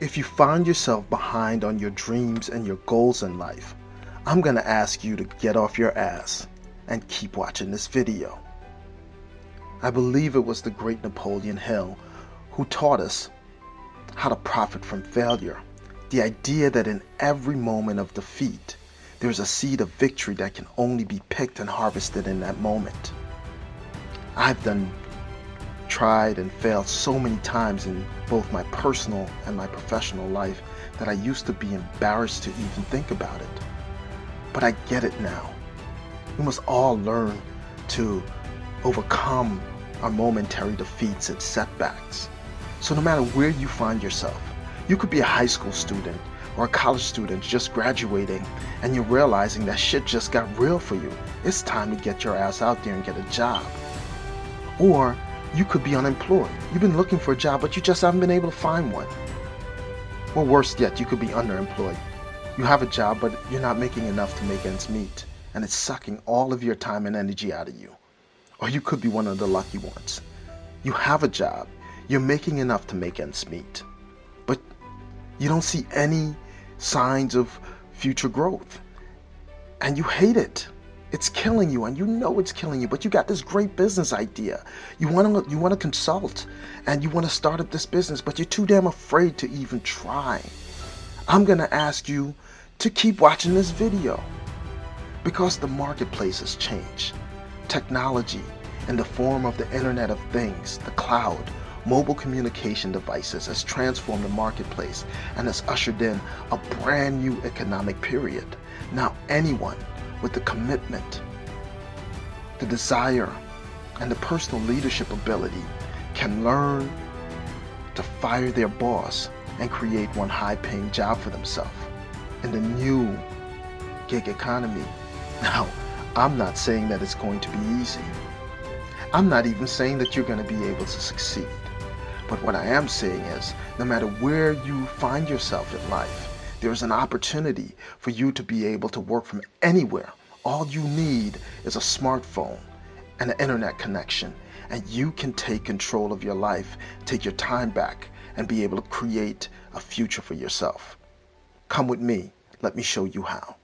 If you find yourself behind on your dreams and your goals in life, I'm going to ask you to get off your ass and keep watching this video. I believe it was the great Napoleon Hill who taught us how to profit from failure. The idea that in every moment of defeat, there's a seed of victory that can only be picked and harvested in that moment. I've done tried and failed so many times in both my personal and my professional life that I used to be embarrassed to even think about it. But I get it now. We must all learn to overcome our momentary defeats and setbacks. So no matter where you find yourself, you could be a high school student or a college student just graduating and you're realizing that shit just got real for you. It's time to get your ass out there and get a job. Or you could be unemployed. You've been looking for a job, but you just haven't been able to find one. Or worse yet, you could be underemployed. You have a job, but you're not making enough to make ends meet, and it's sucking all of your time and energy out of you. Or you could be one of the lucky ones. You have a job, you're making enough to make ends meet, but you don't see any signs of future growth, and you hate it. It's killing you and you know it's killing you, but you got this great business idea. You want to you want to consult and you want to start up this business, but you're too damn afraid to even try. I'm to ask you to keep watching this video because the marketplace has changed. Technology in the form of the Internet of Things, the cloud, mobile communication devices has transformed the marketplace and has ushered in a brand new economic period. Now anyone with the commitment, the desire, and the personal leadership ability can learn to fire their boss and create one high-paying job for themselves in the new gig economy. Now, I'm not saying that it's going to be easy. I'm not even saying that you're going to be able to succeed. But what I am saying is, no matter where you find yourself in life, there's an opportunity for you to be able to work from anywhere. All you need is a smartphone and an internet connection and you can take control of your life, take your time back and be able to create a future for yourself. Come with me. Let me show you how.